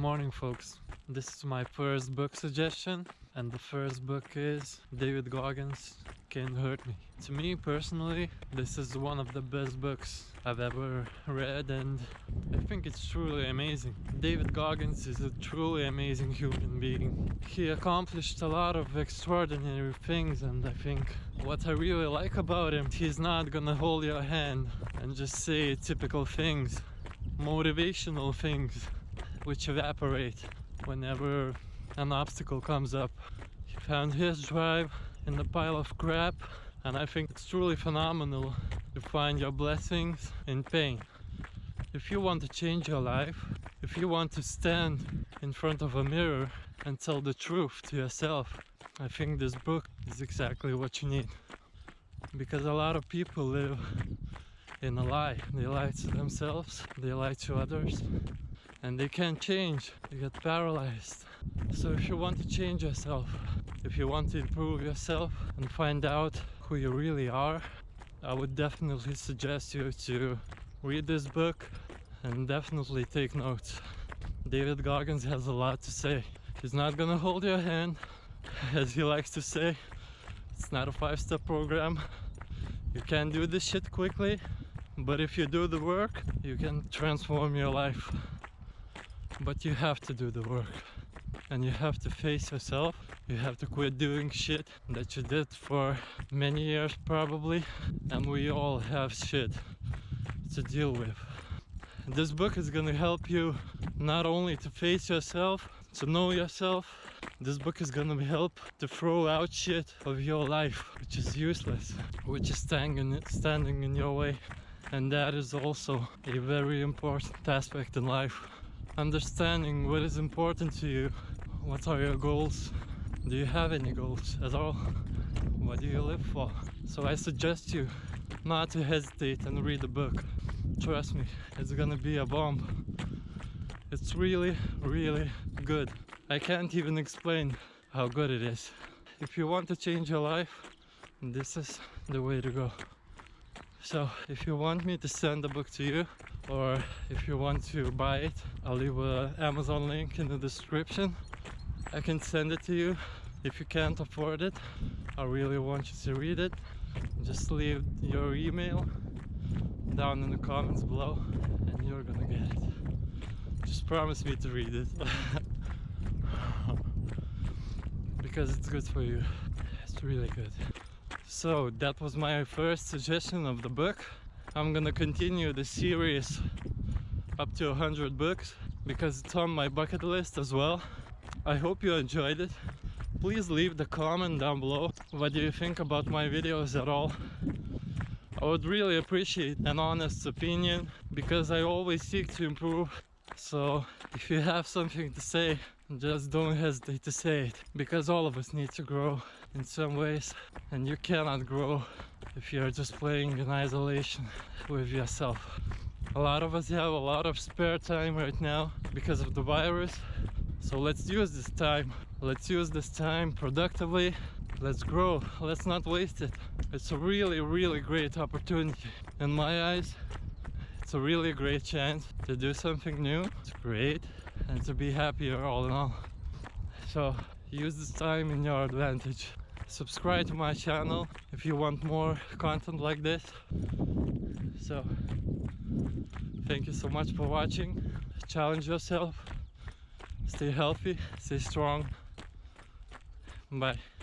morning, folks. This is my first book suggestion, and the first book is David Goggins Can't Hurt Me. To me personally, this is one of the best books I've ever read, and I think it's truly amazing. David Goggins is a truly amazing human being. He accomplished a lot of extraordinary things, and I think what I really like about him, he's not gonna hold your hand and just say typical things, motivational things which evaporate whenever an obstacle comes up. He found his drive in the pile of crap and I think it's truly phenomenal to find your blessings in pain. If you want to change your life, if you want to stand in front of a mirror and tell the truth to yourself, I think this book is exactly what you need. Because a lot of people live in a lie. They lie to themselves, they lie to others, and they can't change. They get paralyzed. So if you want to change yourself, if you want to improve yourself and find out who you really are, I would definitely suggest you to read this book and definitely take notes. David Goggins has a lot to say. He's not gonna hold your hand, as he likes to say. It's not a five-step program. You can do this shit quickly, but if you do the work, you can transform your life. But you have to do the work. And you have to face yourself. You have to quit doing shit that you did for many years probably. And we all have shit to deal with. This book is gonna help you not only to face yourself, to know yourself, this book is gonna help to throw out shit of your life which is useless, which is standing, standing in your way. And that is also a very important aspect in life. Understanding what is important to you, what are your goals, do you have any goals at all? What do you live for? So I suggest you not to hesitate and read the book. Trust me, it's gonna be a bomb. It's really, really good. I can't even explain how good it is. If you want to change your life, this is the way to go. So if you want me to send the book to you or if you want to buy it, I'll leave a Amazon link in the description. I can send it to you. If you can't afford it, I really want you to read it. Just leave your email down in the comments below and you're gonna get it. Just promise me to read it. because it's good for you. It's really good. So that was my first suggestion of the book. I'm gonna continue the series up to 100 books because it's on my bucket list as well. I hope you enjoyed it. Please leave the comment down below. What do you think about my videos at all? I would really appreciate an honest opinion because I always seek to improve. So if you have something to say, just don't hesitate to say it because all of us need to grow in some ways and you cannot grow if you're just playing in isolation with yourself. A lot of us have a lot of spare time right now because of the virus. So let's use this time. Let's use this time productively. Let's grow. Let's not waste it. It's a really, really great opportunity. In my eyes, it's a really great chance to do something new, to create, and to be happier all in all. So use this time in your advantage. Subscribe to my channel if you want more content like this. So thank you so much for watching. Challenge yourself. Stay healthy, stay strong. Bye.